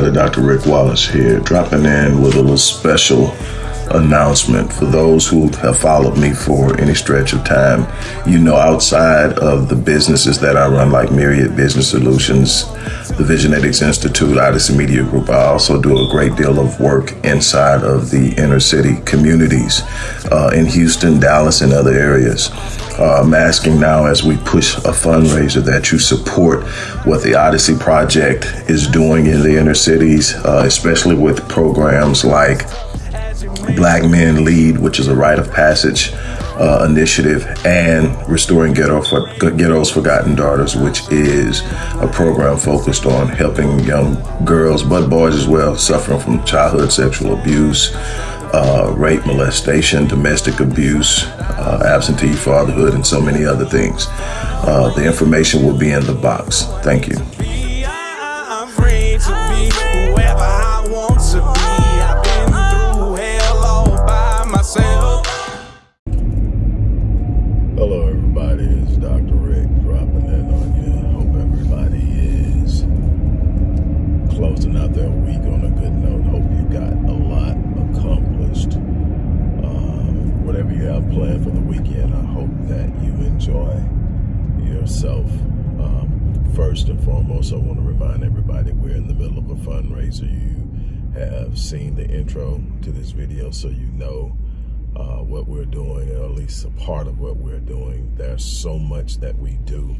Dr. Rick Wallace here, dropping in with a little special announcement for those who have followed me for any stretch of time. You know, outside of the businesses that I run, like Myriad Business Solutions, the Visionetics Institute, Odyssey Media Group, I also do a great deal of work inside of the inner city communities uh, in Houston, Dallas, and other areas. Uh, I'm asking now as we push a fundraiser that you support what the Odyssey Project is doing in the inner cities, uh, especially with programs like Black Men Lead, which is a rite of passage uh, initiative, and Restoring Ghetto for, Ghetto's Forgotten Daughters, which is a program focused on helping young girls, but boys as well, suffering from childhood sexual abuse, uh, rape, molestation, domestic abuse, uh, absentee fatherhood, and so many other things. Uh, the information will be in the box. Thank you. First and foremost, I want to remind everybody we're in the middle of a fundraiser. You have seen the intro to this video, so you know uh, what we're doing, or at least a part of what we're doing. There's so much that we do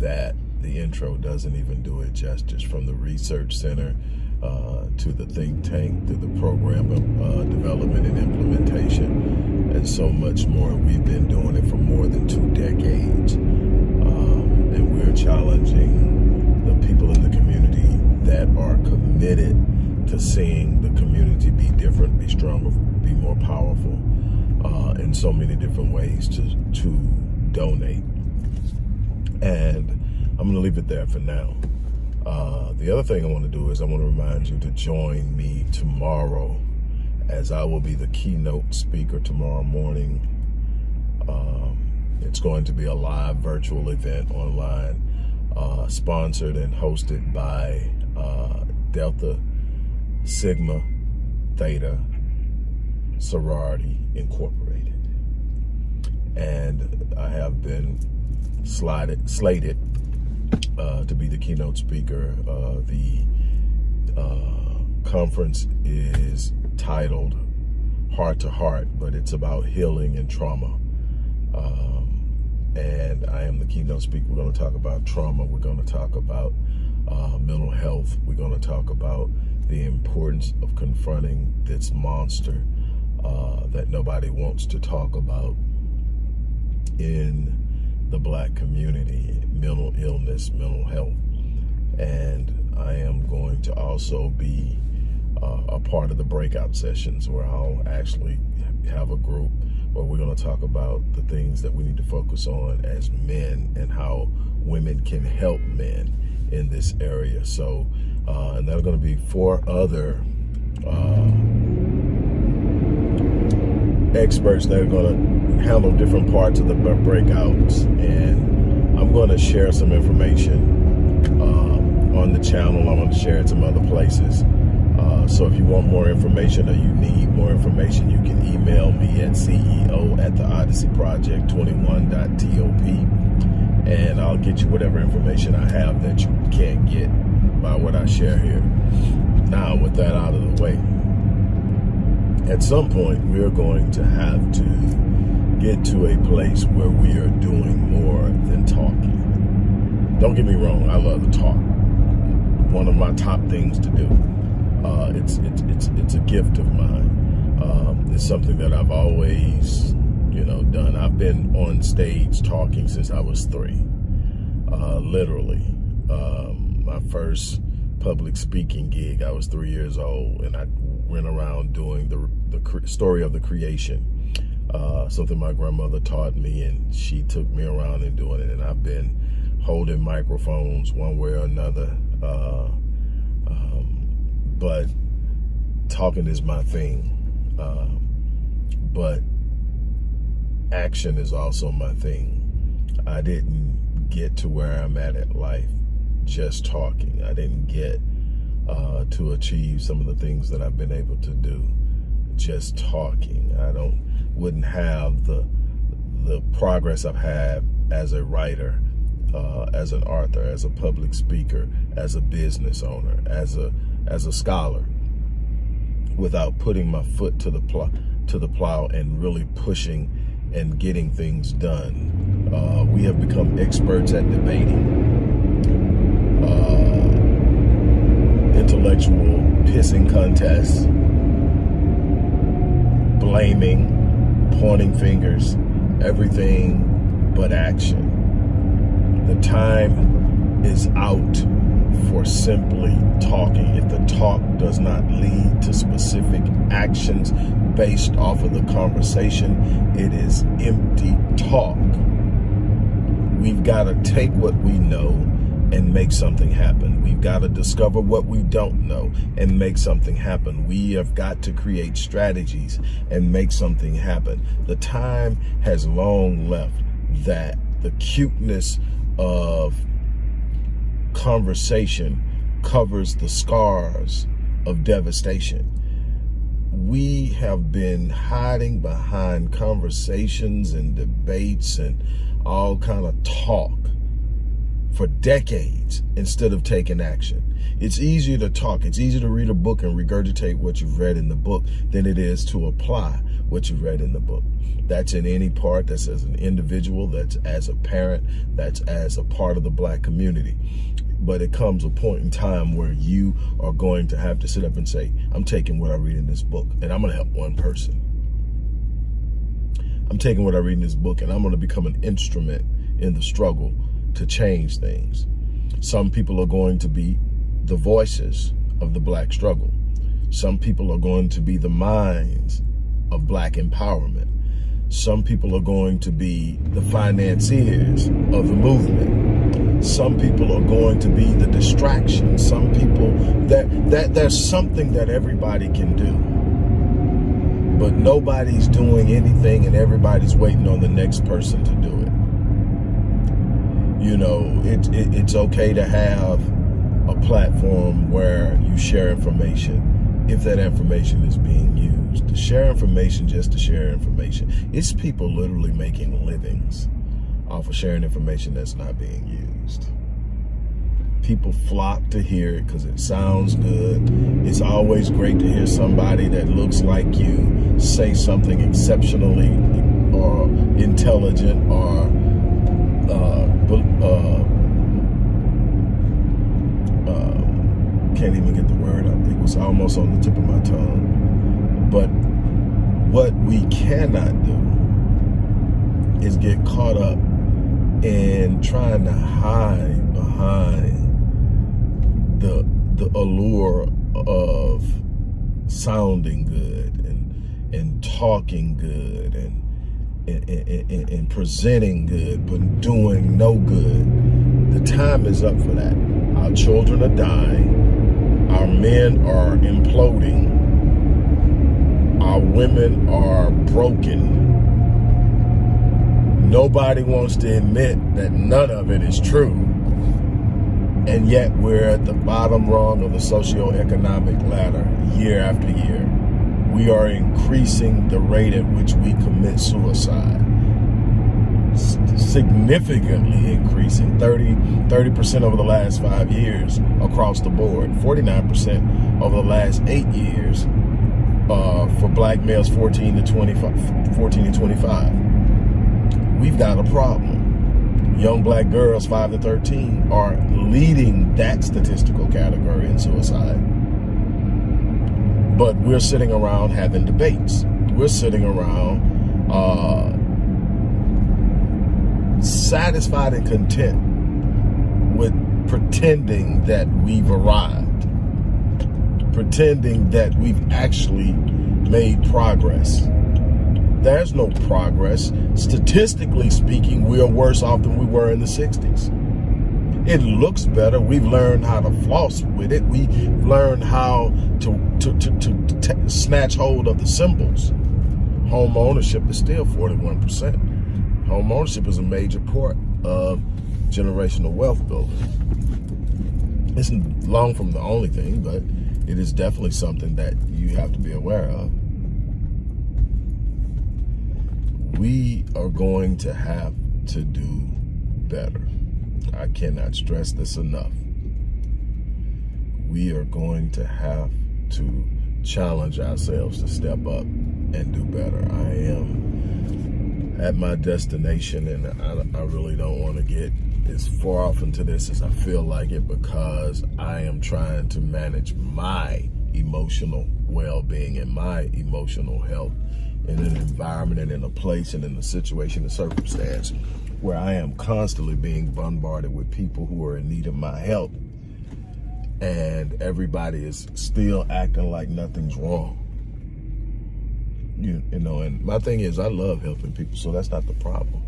that the intro doesn't even do it justice. From the research center uh, to the think tank, to the program of uh, development and implementation, and so much more. We've been doing it for more than two decades and we're challenging the people in the community that are committed to seeing the community be different, be stronger, be more powerful uh, in so many different ways to, to donate. And I'm going to leave it there for now. Uh, the other thing I want to do is I want to remind you to join me tomorrow as I will be the keynote speaker tomorrow morning. Um, it's going to be a live virtual event online, uh, sponsored and hosted by uh, Delta Sigma Theta Sorority Incorporated. And I have been slided, slated uh, to be the keynote speaker. Uh, the uh, conference is titled Heart to Heart, but it's about healing and trauma. Uh, and I am the keynote speaker. We're going to talk about trauma. We're going to talk about uh, mental health. We're going to talk about the importance of confronting this monster uh, that nobody wants to talk about in the black community, mental illness, mental health. And I am going to also be a part of the breakout sessions where I'll actually have a group where we're going to talk about the things that we need to focus on as men and how women can help men in this area. So, uh, and there are going to be four other uh, experts that are going to handle different parts of the breakouts. And I'm going to share some information uh, on the channel. I'm going to share it some other places. Uh, so if you want more information or you need more information, you can email me at CEO at the Odyssey Project 21.top and I'll get you whatever information I have that you can't get by what I share here. Now, with that out of the way, at some point we're going to have to get to a place where we are doing more than talking. Don't get me wrong, I love to talk. One of my top things to do. Uh, it's, it's, it's, it's a gift of mine. Um, it's something that I've always, you know, done. I've been on stage talking since I was three, uh, literally. Um, my first public speaking gig, I was three years old, and I went around doing the, the story of the creation. Uh, something my grandmother taught me, and she took me around and doing it. And I've been holding microphones one way or another. Uh, but talking is my thing. Um, but action is also my thing. I didn't get to where I'm at in life just talking. I didn't get uh, to achieve some of the things that I've been able to do. Just talking. I don't wouldn't have the the progress I've had as a writer, uh, as an author, as a public speaker, as a business owner, as a as a scholar, without putting my foot to the plow to the plow and really pushing and getting things done. Uh, we have become experts at debating. Uh, intellectual pissing contests, blaming, pointing fingers, everything but action. The time is out for simply talking. If the talk does not lead to specific actions based off of the conversation, it is empty talk. We've got to take what we know and make something happen. We've got to discover what we don't know and make something happen. We have got to create strategies and make something happen. The time has long left that the cuteness of conversation covers the scars of devastation. We have been hiding behind conversations and debates and all kind of talk for decades instead of taking action. It's easier to talk. It's easier to read a book and regurgitate what you've read in the book than it is to apply what you've read in the book. That's in any part, that's as an individual, that's as a parent, that's as a part of the black community. But it comes a point in time where you are going to have to sit up and say, I'm taking what I read in this book and I'm gonna help one person. I'm taking what I read in this book and I'm gonna become an instrument in the struggle to change things. Some people are going to be the voices of the black struggle. Some people are going to be the minds of black empowerment. Some people are going to be the financiers of the movement. Some people are going to be the distraction. Some people, that, that there's something that everybody can do. But nobody's doing anything and everybody's waiting on the next person to do it. You know, it, it, it's okay to have a platform where you share information if that information is being. To share information just to share information. It's people literally making livings off of sharing information that's not being used. People flock to hear it because it sounds good. It's always great to hear somebody that looks like you say something exceptionally or intelligent or uh, uh, uh, can't even get the word out. It was almost on the tip of my tongue. But what we cannot do is get caught up in trying to hide behind the the allure of sounding good and and talking good and and, presenting good, but doing no good. The time is up for that. Our children are dying. Our men are imploding. Women are broken. Nobody wants to admit that none of it is true. And yet we're at the bottom rung of the socioeconomic ladder year after year we are increasing the rate at which we commit suicide. significantly increasing, 30, 30% over the last five years across the board, 49% over the last eight years uh, for black males 14 to 25, 14 to 25. We've got a problem. Young black girls 5 to 13 are leading that statistical category in suicide. But we're sitting around having debates. We're sitting around uh, satisfied and content with pretending that we've arrived, pretending that we've actually made progress. There's no progress. Statistically speaking, we are worse off than we were in the 60s. It looks better. We've learned how to floss with it. We've learned how to, to, to, to snatch hold of the symbols. Home ownership is still 41%. Home ownership is a major part of generational wealth building. It's long from the only thing, but it is definitely something that you have to be aware of. We are going to have to do better. I cannot stress this enough. We are going to have to challenge ourselves to step up and do better. I am at my destination and I, I really don't want to get as far off into this as I feel like it because I am trying to manage my emotional well-being and my emotional health in an environment and in a place and in a situation and circumstance where I am constantly being bombarded with people who are in need of my help and everybody is still acting like nothing's wrong. You, you know, and my thing is I love helping people, so that's not the problem.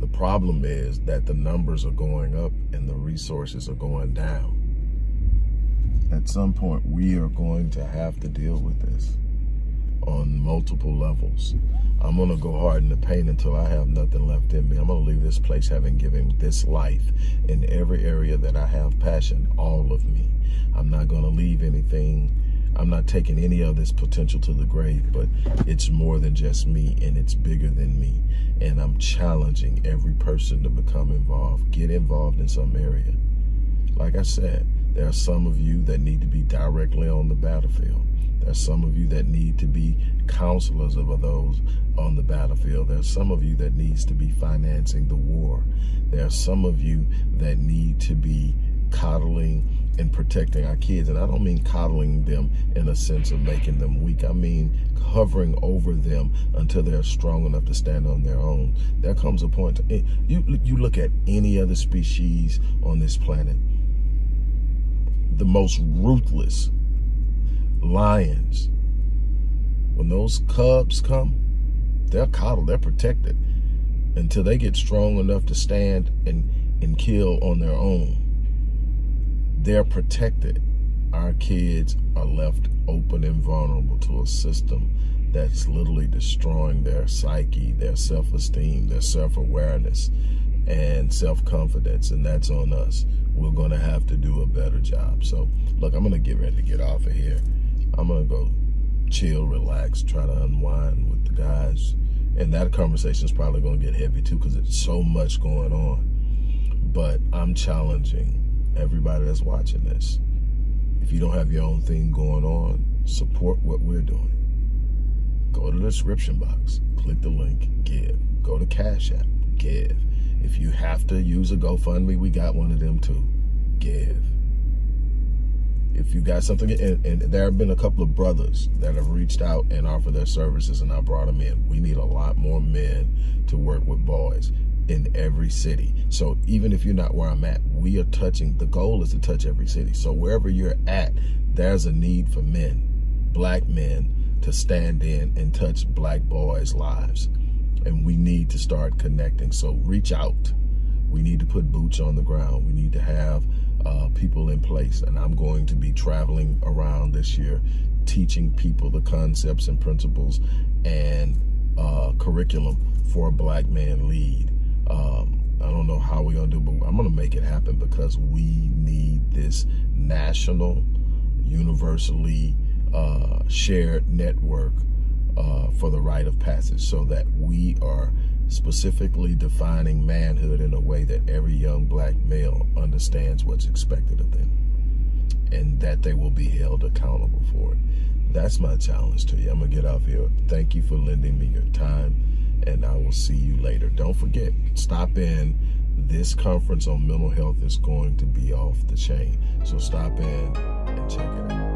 The problem is that the numbers are going up and the resources are going down. At some point, we are going to have to deal with this on multiple levels. I'm going to go hard in the paint until I have nothing left in me. I'm going to leave this place having given this life in every area that I have passion, all of me. I'm not going to leave anything. I'm not taking any of this potential to the grave, but it's more than just me and it's bigger than me. And I'm challenging every person to become involved, get involved in some area. Like I said, there are some of you that need to be directly on the battlefield. There's some of you that need to be counselors of those on the battlefield. There's some of you that needs to be financing the war. There are some of you that need to be coddling and protecting our kids. And I don't mean coddling them in a sense of making them weak. I mean hovering over them until they're strong enough to stand on their own. There comes a point, to, eh, you, you look at any other species on this planet, the most ruthless lions, when those cubs come, they're coddled, they're protected until they get strong enough to stand and, and kill on their own. They're protected. Our kids are left open and vulnerable to a system that's literally destroying their psyche, their self-esteem, their self-awareness, and self-confidence, and that's on us. We're going to have to do a better job. So, look, I'm going to get ready to get off of here. I'm gonna go chill, relax, try to unwind with the guys. And that conversation is probably gonna get heavy too because it's so much going on. But I'm challenging everybody that's watching this. If you don't have your own thing going on, support what we're doing. Go to the description box, click the link, give. Go to Cash App, give. If you have to use a GoFundMe, we got one of them too. Give if you got something, and, and, there have been a couple of brothers that have reached out and offered their services and I brought them in. We need a lot more men to work with boys in every city. So even if you're not where I'm at, we are touching, the goal is to touch every city. So wherever you're at, there's a need for men, black men, to stand in and touch black boys' lives. And we need to start connecting. So reach out. We need to put boots on the ground. We need to have uh, people in place. And I'm going to be traveling around this year, teaching people the concepts and principles and uh, curriculum for a black man lead. Um, I don't know how we're going to do, but I'm going to make it happen because we need this national, universally uh, shared network uh, for the rite of passage so that we are specifically defining manhood in a way that every young black male understands what's expected of them and that they will be held accountable for it. That's my challenge to you. I'm going to get off here. Thank you for lending me your time, and I will see you later. Don't forget, stop in. This conference on mental health is going to be off the chain. So stop in and check it out.